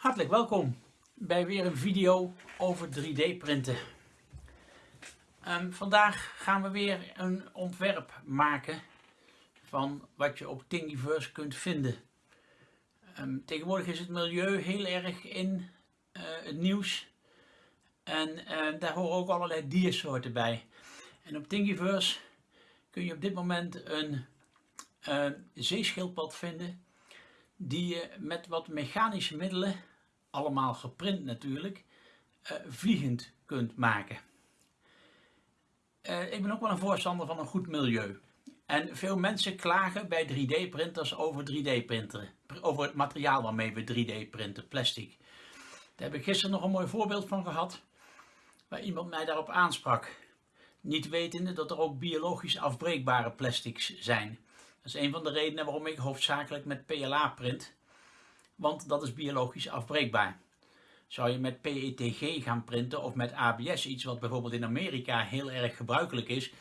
Hartelijk welkom bij weer een video over 3D printen. Ehm, vandaag gaan we weer een ontwerp maken van wat je op Thingiverse kunt vinden. Ehm, tegenwoordig is het milieu heel erg in uh, het nieuws en uh, daar horen ook allerlei diersoorten bij. En op Thingiverse kun je op dit moment een uh, zeeschildpad vinden die je met wat mechanische middelen, allemaal geprint natuurlijk, uh, vliegend kunt maken. Uh, ik ben ook wel een voorstander van een goed milieu. En veel mensen klagen bij 3D printers over 3D printen, over het materiaal waarmee we 3D printen, plastic. Daar heb ik gisteren nog een mooi voorbeeld van gehad, waar iemand mij daarop aansprak. Niet wetende dat er ook biologisch afbreekbare plastics zijn. Dat is een van de redenen waarom ik hoofdzakelijk met PLA print, want dat is biologisch afbreekbaar. Zou je met PETG gaan printen of met ABS, iets wat bijvoorbeeld in Amerika heel erg gebruikelijk is,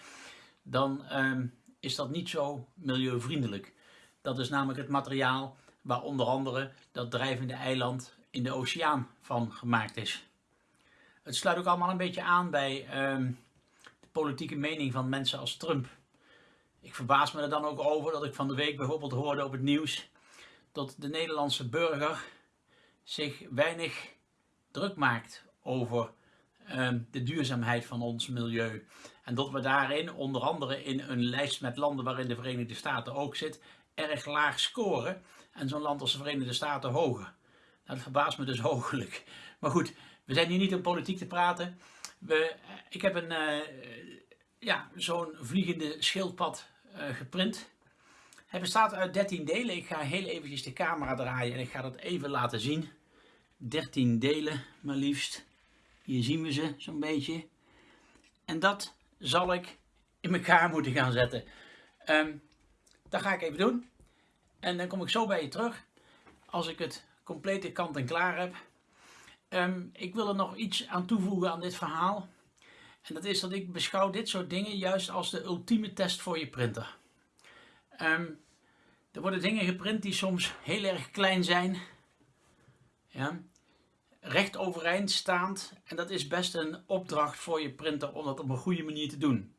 dan uh, is dat niet zo milieuvriendelijk. Dat is namelijk het materiaal waar onder andere dat drijvende eiland in de oceaan van gemaakt is. Het sluit ook allemaal een beetje aan bij uh, de politieke mening van mensen als Trump. Ik verbaas me er dan ook over dat ik van de week bijvoorbeeld hoorde op het nieuws dat de Nederlandse burger zich weinig druk maakt over um, de duurzaamheid van ons milieu. En dat we daarin, onder andere in een lijst met landen waarin de Verenigde Staten ook zit, erg laag scoren. En zo'n land als de Verenigde Staten hoger. Nou, dat verbaast me dus hoogelijk. Maar goed, we zijn hier niet om politiek te praten. We, ik heb een, uh, ja, zo'n vliegende schildpad uh, geprint. Hij bestaat uit 13 delen. Ik ga heel eventjes de camera draaien en ik ga dat even laten zien. 13 delen maar liefst. Hier zien we ze zo'n beetje. En dat zal ik in elkaar moeten gaan zetten. Um, dat ga ik even doen. En dan kom ik zo bij je terug. Als ik het complete kant en klaar heb. Um, ik wil er nog iets aan toevoegen aan dit verhaal. En dat is dat ik beschouw dit soort dingen juist als de ultieme test voor je printer. Um, er worden dingen geprint die soms heel erg klein zijn. Ja, recht overeind staand. En dat is best een opdracht voor je printer om dat op een goede manier te doen.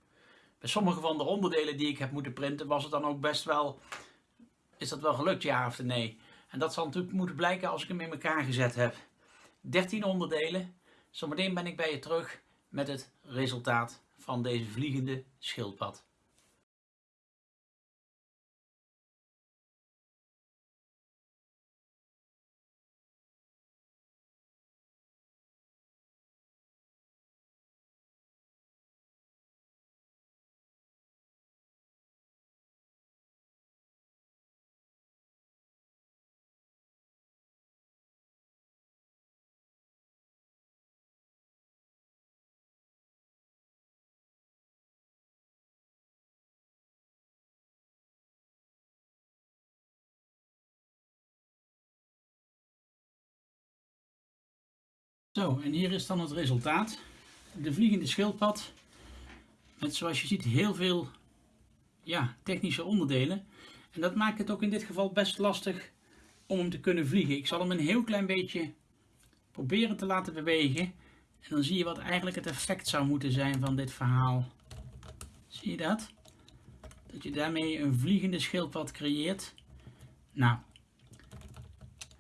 Bij sommige van de onderdelen die ik heb moeten printen was het dan ook best wel... Is dat wel gelukt, ja of nee? En dat zal natuurlijk moeten blijken als ik hem in elkaar gezet heb. 13 onderdelen. Zometeen ben ik bij je terug met het resultaat van deze vliegende schildpad. Zo, en hier is dan het resultaat. De vliegende schildpad. Met zoals je ziet heel veel ja, technische onderdelen. En dat maakt het ook in dit geval best lastig om hem te kunnen vliegen. Ik zal hem een heel klein beetje proberen te laten bewegen. En dan zie je wat eigenlijk het effect zou moeten zijn van dit verhaal. Zie je dat? Dat je daarmee een vliegende schildpad creëert. Nou,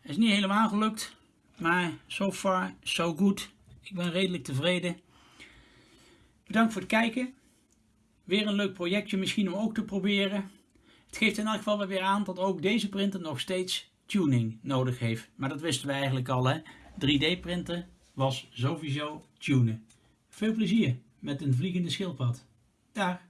is niet helemaal gelukt. Maar so far, so good. Ik ben redelijk tevreden. Bedankt voor het kijken. Weer een leuk projectje misschien om ook te proberen. Het geeft in elk geval weer aan dat ook deze printer nog steeds tuning nodig heeft. Maar dat wisten we eigenlijk al hè. 3D printen was sowieso tunen. Veel plezier met een vliegende schildpad. Dag!